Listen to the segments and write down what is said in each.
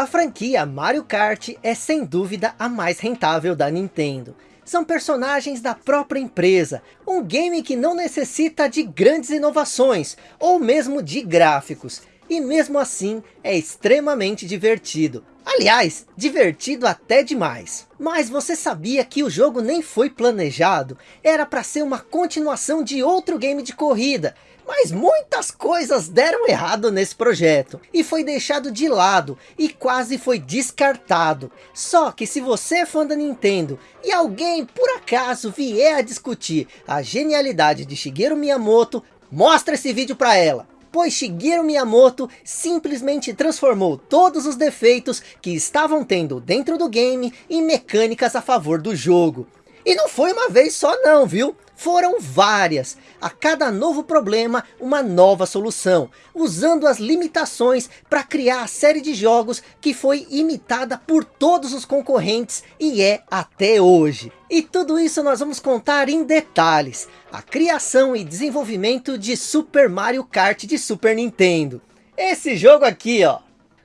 A franquia Mario Kart é sem dúvida a mais rentável da Nintendo. São personagens da própria empresa, um game que não necessita de grandes inovações, ou mesmo de gráficos. E mesmo assim, é extremamente divertido. Aliás, divertido até demais. Mas você sabia que o jogo nem foi planejado? Era para ser uma continuação de outro game de corrida. Mas muitas coisas deram errado nesse projeto. E foi deixado de lado. E quase foi descartado. Só que se você é fã da Nintendo. E alguém por acaso vier a discutir a genialidade de Shigeru Miyamoto. Mostra esse vídeo para ela pois Shigeru Miyamoto simplesmente transformou todos os defeitos que estavam tendo dentro do game em mecânicas a favor do jogo. E não foi uma vez só não, viu? Foram várias, a cada novo problema uma nova solução, usando as limitações para criar a série de jogos que foi imitada por todos os concorrentes e é até hoje. E tudo isso nós vamos contar em detalhes, a criação e desenvolvimento de Super Mario Kart de Super Nintendo. Esse jogo aqui ó,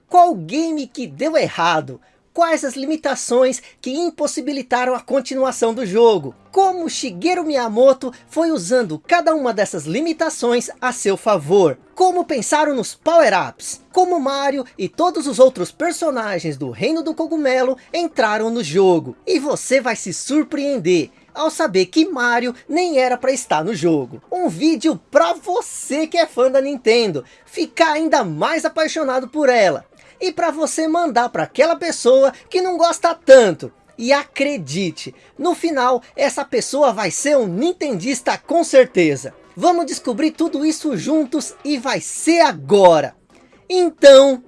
qual game que deu errado? Quais as limitações que impossibilitaram a continuação do jogo. Como Shigeru Miyamoto foi usando cada uma dessas limitações a seu favor. Como pensaram nos power-ups. Como Mario e todos os outros personagens do Reino do Cogumelo entraram no jogo. E você vai se surpreender ao saber que Mario nem era para estar no jogo. Um vídeo para você que é fã da Nintendo, ficar ainda mais apaixonado por ela e para você mandar para aquela pessoa que não gosta tanto. E acredite, no final essa pessoa vai ser um nintendista com certeza. Vamos descobrir tudo isso juntos e vai ser agora. Então,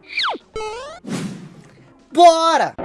bora!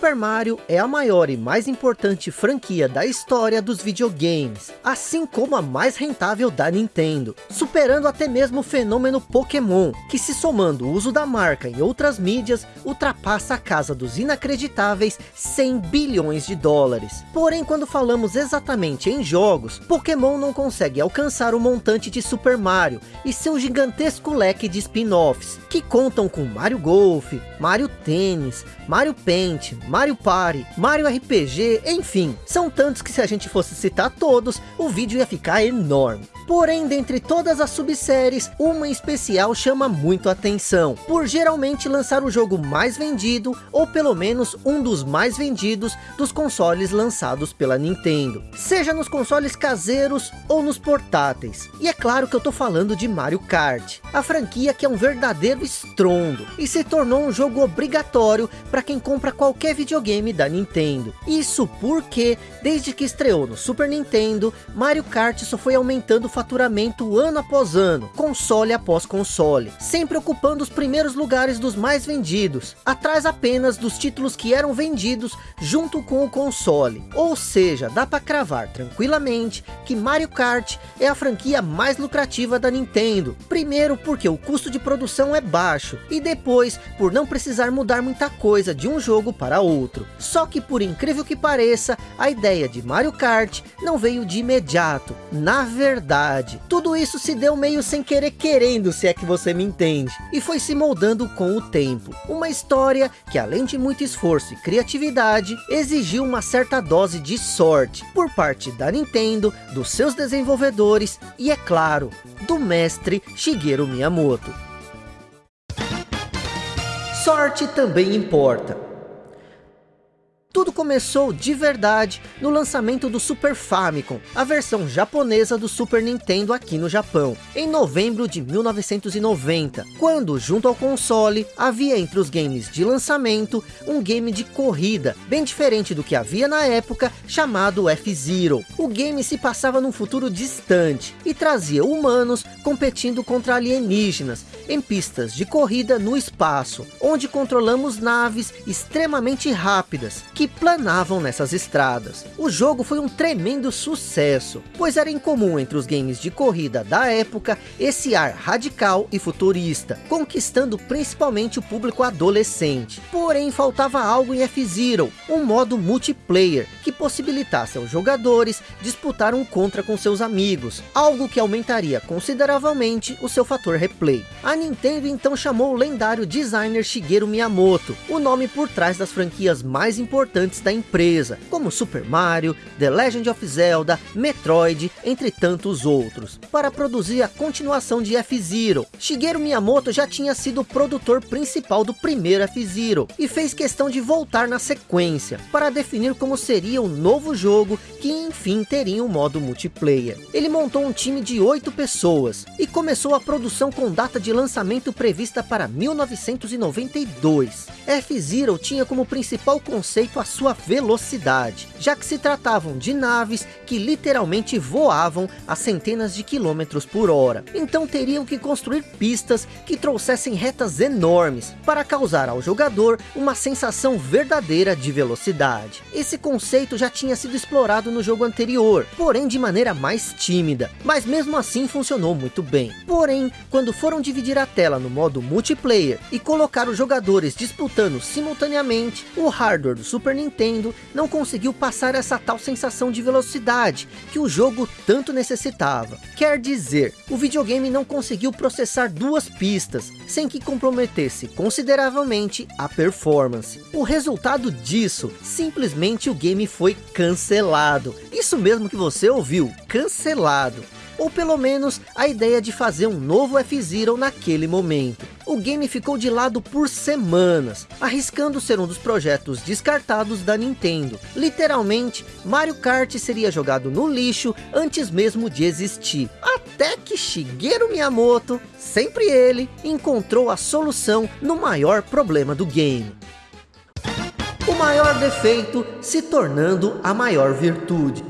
Super Mario é a maior e mais importante franquia da história dos videogames, assim como a mais rentável da Nintendo, superando até mesmo o fenômeno Pokémon, que se somando o uso da marca em outras mídias, ultrapassa a casa dos inacreditáveis 100 bilhões de dólares. Porém, quando falamos exatamente em jogos, Pokémon não consegue alcançar o montante de Super Mario e seu gigantesco leque de spin-offs, que contam com Mario Golf, Mario Tênis, Mario Paint, Mario Party, Mario RPG, enfim, são tantos que se a gente fosse citar todos, o vídeo ia ficar enorme. Porém, dentre todas as subséries, uma especial chama muito atenção, por geralmente lançar o jogo mais vendido, ou pelo menos um dos mais vendidos dos consoles lançados pela Nintendo. Seja nos consoles caseiros ou nos portáteis. E é claro que eu tô falando de Mario Kart, a franquia que é um verdadeiro estrondo, e se tornou um jogo obrigatório para quem compra qualquer videogame da Nintendo. Isso porque, desde que estreou no Super Nintendo, Mario Kart só foi aumentando o faturamento ano após ano, console após console, sempre ocupando os primeiros lugares dos mais vendidos, atrás apenas dos títulos que eram vendidos junto com o console. Ou seja, dá para cravar tranquilamente que Mario Kart é a franquia mais lucrativa da Nintendo. Primeiro porque o custo de produção é baixo, e depois por não precisar mudar muita coisa de um jogo para outro. Só que por incrível que pareça, a ideia de Mario Kart não veio de imediato. Na verdade, verdade. Tudo isso se deu meio sem querer querendo, se é que você me entende. E foi se moldando com o tempo. Uma história que além de muito esforço e criatividade, exigiu uma certa dose de sorte. Por parte da Nintendo, dos seus desenvolvedores e é claro, do mestre Shigeru Miyamoto. Sorte também importa. Tudo começou de verdade no lançamento do Super Famicom, a versão japonesa do Super Nintendo aqui no Japão, em novembro de 1990, quando junto ao console havia entre os games de lançamento um game de corrida, bem diferente do que havia na época, chamado F-Zero. O game se passava num futuro distante e trazia humanos competindo contra alienígenas em pistas de corrida no espaço, onde controlamos naves extremamente rápidas que planavam nessas estradas. O jogo foi um tremendo sucesso, pois era incomum entre os games de corrida da época esse ar radical e futurista, conquistando principalmente o público adolescente. Porém, faltava algo em F-Zero, um modo multiplayer, que possibilitasse aos jogadores disputar um contra com seus amigos, algo que aumentaria consideravelmente o seu fator replay. A Nintendo então chamou o lendário designer Shigeru Miyamoto, o nome por trás das franquias mais importantes importantes da empresa, como Super Mario, The Legend of Zelda, Metroid, entre tantos outros, para produzir a continuação de F-Zero. Shigeru Miyamoto já tinha sido o produtor principal do primeiro F-Zero, e fez questão de voltar na sequência, para definir como seria o novo jogo, que enfim teria um modo multiplayer. Ele montou um time de oito pessoas, e começou a produção com data de lançamento prevista para 1992. F-Zero tinha como principal conceito a sua velocidade, já que se tratavam de naves que literalmente voavam a centenas de quilômetros por hora. Então teriam que construir pistas que trouxessem retas enormes, para causar ao jogador uma sensação verdadeira de velocidade. Esse conceito já tinha sido explorado no jogo anterior, porém de maneira mais tímida, mas mesmo assim funcionou muito bem. Porém, quando foram dividir a tela no modo multiplayer e colocar os jogadores disputando simultaneamente, o hardware do Super Super Nintendo não conseguiu passar essa tal sensação de velocidade que o jogo tanto necessitava. Quer dizer, o videogame não conseguiu processar duas pistas, sem que comprometesse consideravelmente a performance. O resultado disso, simplesmente o game foi cancelado. Isso mesmo que você ouviu, cancelado ou pelo menos a ideia de fazer um novo F-Zero naquele momento. O game ficou de lado por semanas, arriscando ser um dos projetos descartados da Nintendo. Literalmente, Mario Kart seria jogado no lixo antes mesmo de existir. Até que Shigeru Miyamoto, sempre ele, encontrou a solução no maior problema do game. O maior defeito se tornando a maior virtude.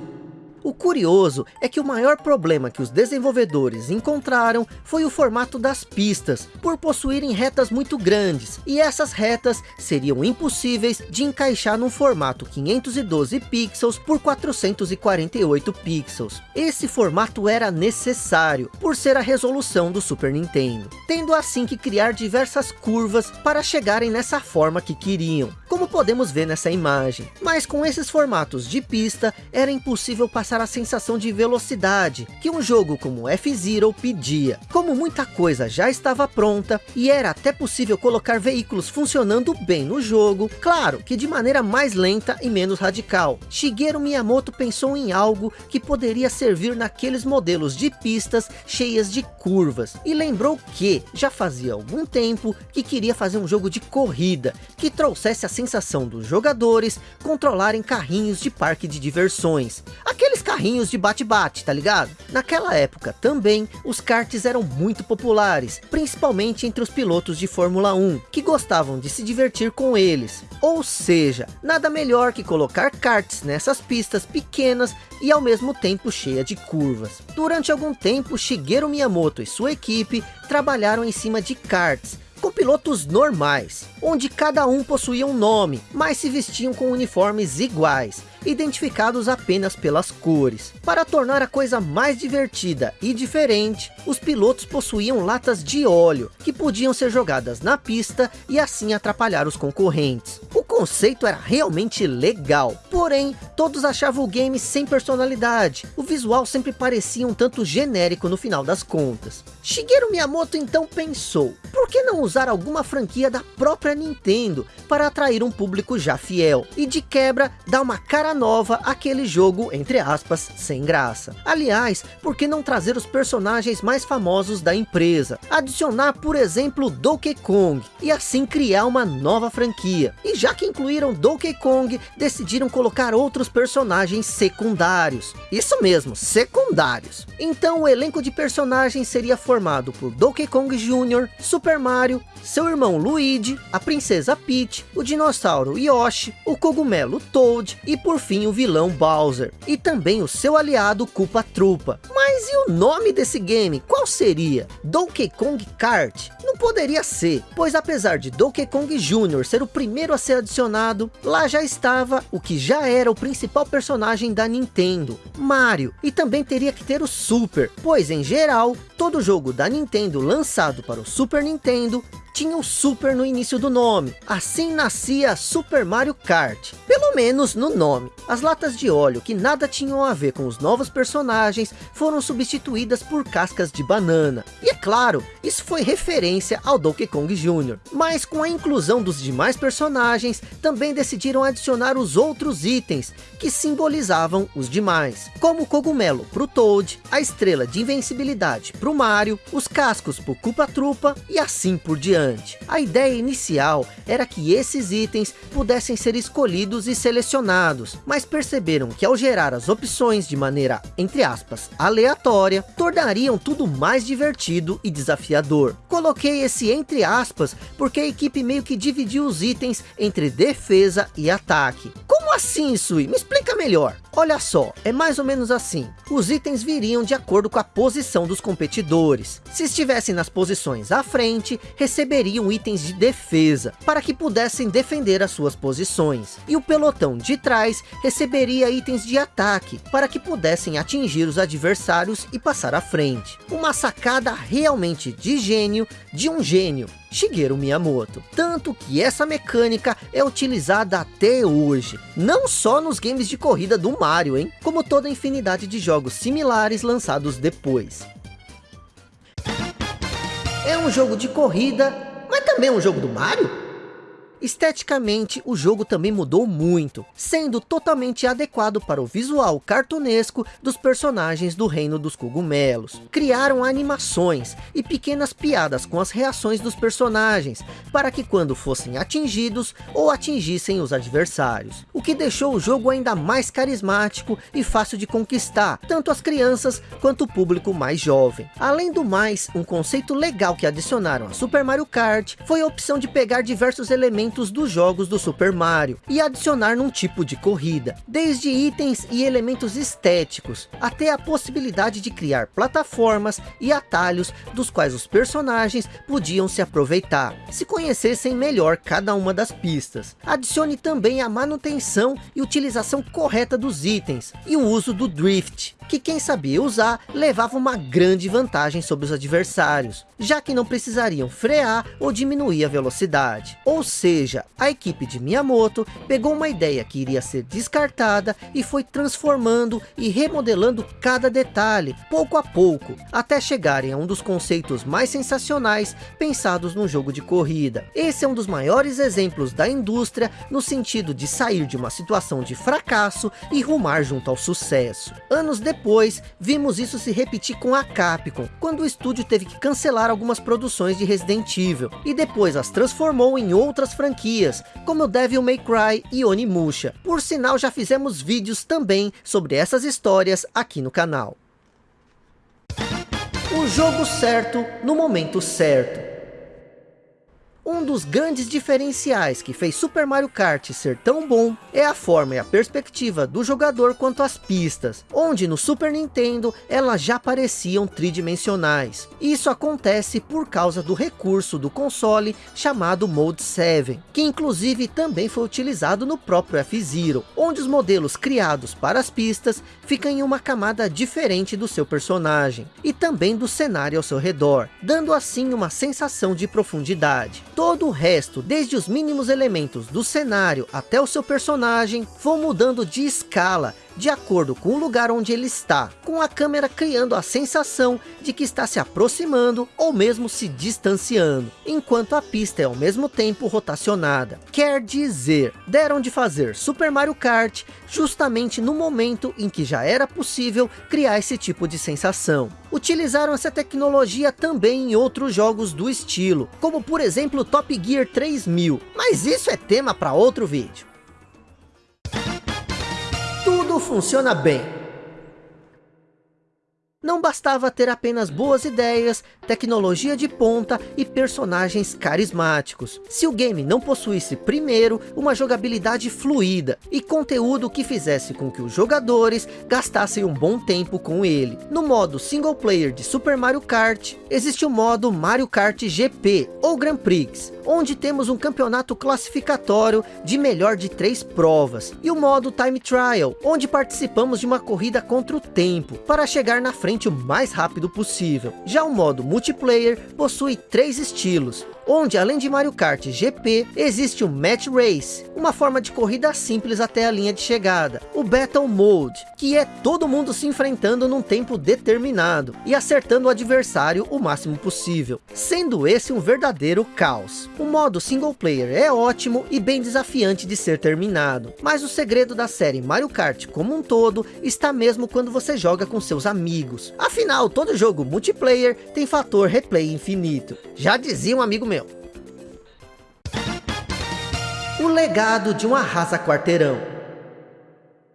O curioso é que o maior problema que os desenvolvedores encontraram foi o formato das pistas, por possuírem retas muito grandes, e essas retas seriam impossíveis de encaixar num formato 512 pixels por 448 pixels. Esse formato era necessário, por ser a resolução do Super Nintendo, tendo assim que criar diversas curvas para chegarem nessa forma que queriam, como podemos ver nessa imagem. Mas com esses formatos de pista, era impossível passar passar a sensação de velocidade que um jogo como F-Zero pedia. Como muita coisa já estava pronta e era até possível colocar veículos funcionando bem no jogo, claro que de maneira mais lenta e menos radical. Shigeru Miyamoto pensou em algo que poderia servir naqueles modelos de pistas cheias de curvas e lembrou que já fazia algum tempo que queria fazer um jogo de corrida que trouxesse a sensação dos jogadores controlarem carrinhos de parque de diversões. Aqueles aqueles carrinhos de bate-bate, tá ligado? Naquela época também, os karts eram muito populares, principalmente entre os pilotos de Fórmula 1, que gostavam de se divertir com eles. Ou seja, nada melhor que colocar karts nessas pistas pequenas e ao mesmo tempo cheia de curvas. Durante algum tempo, Shigeru Miyamoto e sua equipe trabalharam em cima de karts, pilotos normais, onde cada um possuía um nome, mas se vestiam com uniformes iguais, identificados apenas pelas cores. Para tornar a coisa mais divertida e diferente, os pilotos possuíam latas de óleo, que podiam ser jogadas na pista e assim atrapalhar os concorrentes. Conceito era realmente legal, porém, todos achavam o game sem personalidade. O visual sempre parecia um tanto genérico no final das contas. Shigeru Miyamoto então pensou, por que não usar alguma franquia da própria Nintendo para atrair um público já fiel? E de quebra, dar uma cara nova aquele jogo, entre aspas, sem graça. Aliás, por que não trazer os personagens mais famosos da empresa? Adicionar, por exemplo, Donkey Kong, e assim criar uma nova franquia. E já que incluíram Donkey Kong, decidiram colocar outros personagens secundários. Isso mesmo, secundários. Então o elenco de personagens seria formado por Donkey Kong Jr., Super Mario, seu irmão Luigi, a princesa Peach, o dinossauro Yoshi, o cogumelo Toad e por fim o vilão Bowser. E também o seu aliado Koopa Troopa. Mas e o nome desse game? Qual seria? Donkey Kong Kart? Não poderia ser, pois apesar de Donkey Kong Jr. ser o primeiro a ser adicionado, lá já estava o que já era o principal personagem da Nintendo, Mario. E também teria que ter o Super, pois em geral, todo jogo da Nintendo lançado para o Super Nintendo tinha o Super no início do nome. Assim nascia Super Mario Kart. Pelo menos no nome. As latas de óleo, que nada tinham a ver com os novos personagens, foram substituídas por cascas de banana. E é claro, isso foi referência ao Donkey Kong Jr. Mas com a inclusão dos demais personagens, também decidiram adicionar os outros itens, que simbolizavam os demais. Como o cogumelo para o Toad, a estrela de invencibilidade para o Mario, os cascos para o Koopa Troopa e assim por diante. A ideia inicial era que esses itens pudessem ser escolhidos e selecionados, mas perceberam que ao gerar as opções de maneira, entre aspas, aleatória, tornariam tudo mais divertido e desafiador. Coloquei esse entre aspas, porque a equipe meio que dividiu os itens entre defesa e ataque. Como assim, Sui? Me explica melhor. Olha só, é mais ou menos assim. Os itens viriam de acordo com a posição dos competidores. Se estivessem nas posições à frente, receberiam itens de defesa, para que pudessem defender as suas posições. E o pelotão de trás receberia itens de ataque, para que pudessem atingir os adversários e passar à frente. Uma sacada realmente de gênio, de um gênio. Shigeru Miyamoto. Tanto que essa mecânica é utilizada até hoje. Não só nos games de corrida do Mario, hein? Como toda infinidade de jogos similares lançados depois. É um jogo de corrida, mas também é um jogo do Mario? Esteticamente, o jogo também mudou muito, sendo totalmente adequado para o visual cartunesco dos personagens do Reino dos Cogumelos. Criaram animações e pequenas piadas com as reações dos personagens, para que quando fossem atingidos ou atingissem os adversários. O que deixou o jogo ainda mais carismático e fácil de conquistar, tanto as crianças quanto o público mais jovem. Além do mais, um conceito legal que adicionaram a Super Mario Kart foi a opção de pegar diversos elementos elementos dos jogos do Super Mario e adicionar num tipo de corrida, desde itens e elementos estéticos, até a possibilidade de criar plataformas e atalhos dos quais os personagens podiam se aproveitar, se conhecessem melhor cada uma das pistas. Adicione também a manutenção e utilização correta dos itens e o uso do Drift, que quem sabia usar levava uma grande vantagem sobre os adversários, já que não precisariam frear ou diminuir a velocidade. Ou seja, a equipe de Miyamoto pegou uma ideia que iria ser descartada e foi transformando e remodelando cada detalhe, pouco a pouco, até chegarem a um dos conceitos mais sensacionais pensados num jogo de corrida. Esse é um dos maiores exemplos da indústria no sentido de sair de uma situação de fracasso e rumar junto ao sucesso. Anos depois, vimos isso se repetir com a Capcom, quando o estúdio teve que cancelar algumas produções de Resident Evil, e depois as transformou em outras franquias, como Devil May Cry e Onimusha. Por sinal, já fizemos vídeos também sobre essas histórias aqui no canal. O jogo certo no momento certo. Um dos grandes diferenciais que fez Super Mario Kart ser tão bom é a forma e a perspectiva do jogador quanto às pistas, onde no Super Nintendo elas já pareciam tridimensionais. Isso acontece por causa do recurso do console chamado Mode 7, que inclusive também foi utilizado no próprio F-Zero, onde os modelos criados para as pistas ficam em uma camada diferente do seu personagem, e também do cenário ao seu redor, dando assim uma sensação de profundidade todo o resto, desde os mínimos elementos do cenário até o seu personagem, vão mudando de escala de acordo com o lugar onde ele está, com a câmera criando a sensação de que está se aproximando ou mesmo se distanciando, enquanto a pista é ao mesmo tempo rotacionada. Quer dizer, deram de fazer Super Mario Kart justamente no momento em que já era possível criar esse tipo de sensação. Utilizaram essa tecnologia também em outros jogos do estilo, como por exemplo Top Gear 3000, mas isso é tema para outro vídeo. Tudo funciona bem não bastava ter apenas boas ideias, tecnologia de ponta e personagens carismáticos. Se o game não possuísse primeiro uma jogabilidade fluida e conteúdo que fizesse com que os jogadores gastassem um bom tempo com ele. No modo single player de Super Mario Kart, existe o modo Mario Kart GP ou Grand Prix, onde temos um campeonato classificatório de melhor de três provas. E o modo Time Trial, onde participamos de uma corrida contra o tempo, para chegar na frente frente o mais rápido possível. Já o modo multiplayer possui três estilos, onde além de Mario Kart GP, existe o Match Race, uma forma de corrida simples até a linha de chegada. O Battle Mode, que é todo mundo se enfrentando num tempo determinado e acertando o adversário o máximo possível, sendo esse um verdadeiro caos. O modo single player é ótimo e bem desafiante de ser terminado, mas o segredo da série Mario Kart como um todo está mesmo quando você joga com seus amigos. Afinal, todo jogo multiplayer tem fator replay infinito. Já dizia um amigo meu, o legado de um arrasa quarteirão.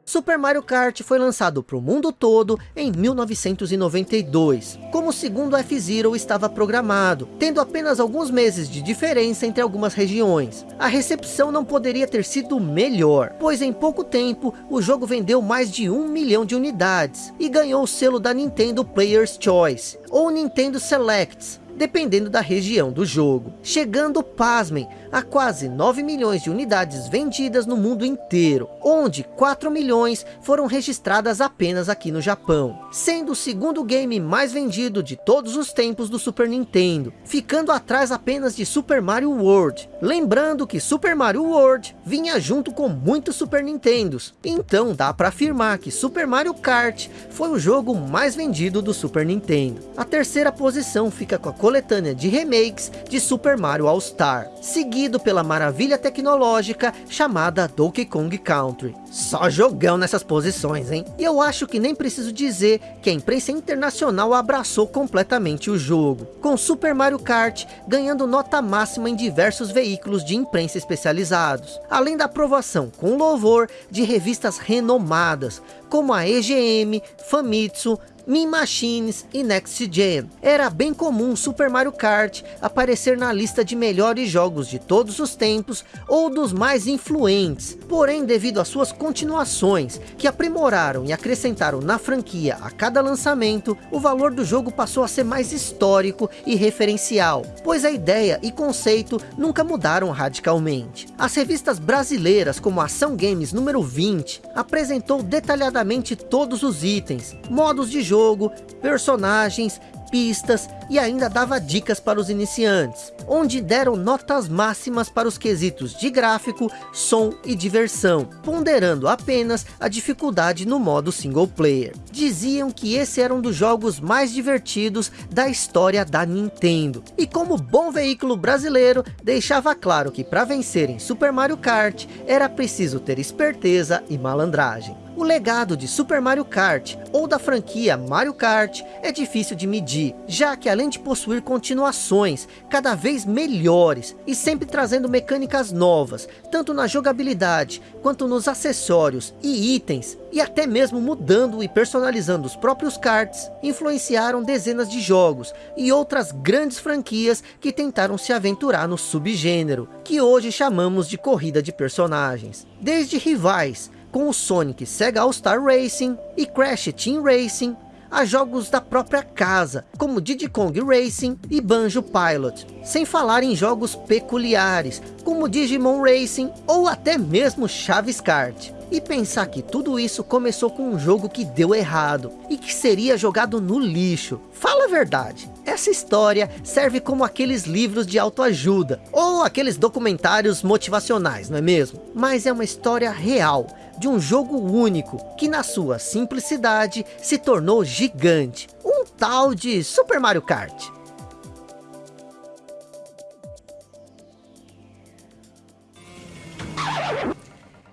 Super Mario Kart foi lançado para o mundo todo em 1992, como segundo F-Zero estava programado, tendo apenas alguns meses de diferença entre algumas regiões. A recepção não poderia ter sido melhor, pois em pouco tempo o jogo vendeu mais de um milhão de unidades e ganhou o selo da Nintendo Player's Choice, ou Nintendo Selects, dependendo da região do jogo, chegando, pasmem, a quase 9 milhões de unidades vendidas no mundo inteiro, onde 4 milhões foram registradas apenas aqui no Japão, sendo o segundo game mais vendido de todos os tempos do Super Nintendo, ficando atrás apenas de Super Mario World, lembrando que Super Mario World vinha junto com muitos Super Nintendos, então dá para afirmar que Super Mario Kart foi o jogo mais vendido do Super Nintendo. A terceira posição fica com a coletânea de remakes de Super Mario All Star, seguido pela maravilha tecnológica chamada Donkey Kong Country. Só jogão nessas posições, hein? E eu acho que nem preciso dizer que a imprensa internacional abraçou completamente o jogo, com Super Mario Kart ganhando nota máxima em diversos veículos de imprensa especializados, além da aprovação com louvor de revistas renomadas, como a EGM, Famitsu, Min Machines e Next Gen. Era bem comum Super Mario Kart aparecer na lista de melhores jogos de todos os tempos ou dos mais influentes. Porém, devido às suas continuações, que aprimoraram e acrescentaram na franquia a cada lançamento, o valor do jogo passou a ser mais histórico e referencial, pois a ideia e conceito nunca mudaram radicalmente. As revistas brasileiras, como Ação Games número 20, apresentou detalhadamente todos os itens, modos de jogo, jogo, personagens, pistas e ainda dava dicas para os iniciantes, onde deram notas máximas para os quesitos de gráfico, som e diversão, ponderando apenas a dificuldade no modo single player. Diziam que esse era um dos jogos mais divertidos da história da Nintendo, e como bom veículo brasileiro, deixava claro que para vencer em Super Mario Kart, era preciso ter esperteza e malandragem. O legado de Super Mario Kart, ou da franquia Mario Kart, é difícil de medir, já que além de possuir continuações cada vez melhores, e sempre trazendo mecânicas novas, tanto na jogabilidade, quanto nos acessórios e itens, e até mesmo mudando e personalizando os próprios karts, influenciaram dezenas de jogos, e outras grandes franquias que tentaram se aventurar no subgênero, que hoje chamamos de corrida de personagens. Desde rivais, com o Sonic Sega All-Star Racing e Crash Team Racing, a jogos da própria casa, como Diddy Kong Racing e Banjo Pilot, sem falar em jogos peculiares, como Digimon Racing ou até mesmo Chaves Kart. E pensar que tudo isso começou com um jogo que deu errado e que seria jogado no lixo. Fala a verdade, essa história serve como aqueles livros de autoajuda ou aqueles documentários motivacionais, não é mesmo? Mas é uma história real, de um jogo único, que na sua simplicidade se tornou gigante. Um tal de Super Mario Kart.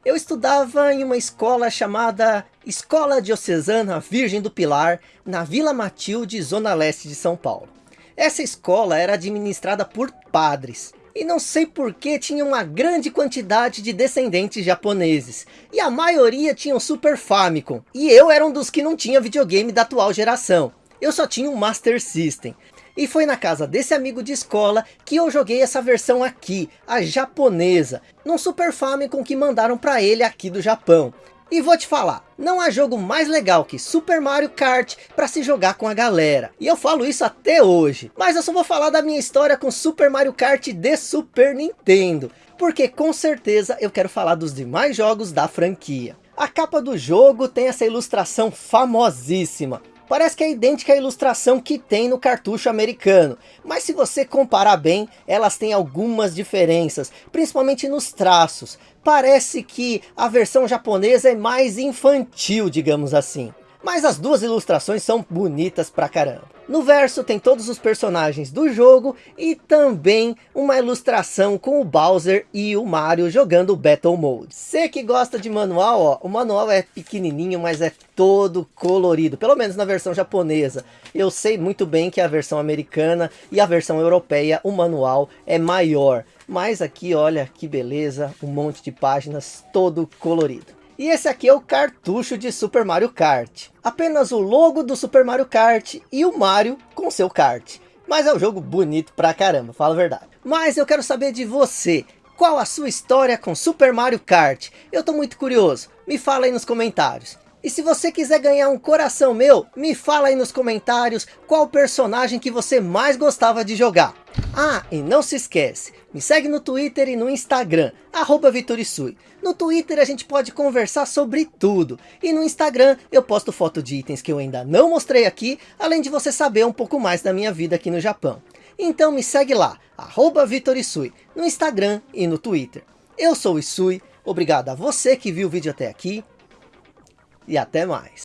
Eu estudava em uma escola chamada Escola Diocesana Virgem do Pilar, na Vila Matilde, zona leste de São Paulo. Essa escola era administrada por padres, e não sei por que tinha uma grande quantidade de descendentes japoneses, e a maioria tinham Super Famicom, e eu era um dos que não tinha videogame da atual geração. Eu só tinha um Master System, e foi na casa desse amigo de escola que eu joguei essa versão aqui, a japonesa, num Super Famicom que mandaram para ele aqui do Japão. E vou te falar, não há jogo mais legal que Super Mario Kart para se jogar com a galera. E eu falo isso até hoje. Mas eu só vou falar da minha história com Super Mario Kart de Super Nintendo. Porque com certeza eu quero falar dos demais jogos da franquia. A capa do jogo tem essa ilustração famosíssima. Parece que é idêntica à ilustração que tem no cartucho americano, mas se você comparar bem, elas têm algumas diferenças, principalmente nos traços. Parece que a versão japonesa é mais infantil, digamos assim. Mas as duas ilustrações são bonitas pra caramba. No verso tem todos os personagens do jogo e também uma ilustração com o Bowser e o Mario jogando Battle Mode. Você que gosta de manual, ó, o manual é pequenininho, mas é todo colorido, pelo menos na versão japonesa. Eu sei muito bem que a versão americana e a versão europeia, o manual é maior. Mas aqui, olha que beleza, um monte de páginas todo colorido. E esse aqui é o cartucho de Super Mario Kart. Apenas o logo do Super Mario Kart e o Mario com seu kart. Mas é um jogo bonito pra caramba, fala a verdade. Mas eu quero saber de você. Qual a sua história com Super Mario Kart? Eu tô muito curioso. Me fala aí nos comentários. E se você quiser ganhar um coração meu, me fala aí nos comentários qual personagem que você mais gostava de jogar. Ah, e não se esquece, me segue no Twitter e no Instagram, arroba Vitorisui. No Twitter a gente pode conversar sobre tudo. E no Instagram eu posto foto de itens que eu ainda não mostrei aqui, além de você saber um pouco mais da minha vida aqui no Japão. Então me segue lá, arroba Vitorisui, no Instagram e no Twitter. Eu sou o Isui, obrigado a você que viu o vídeo até aqui, e até mais.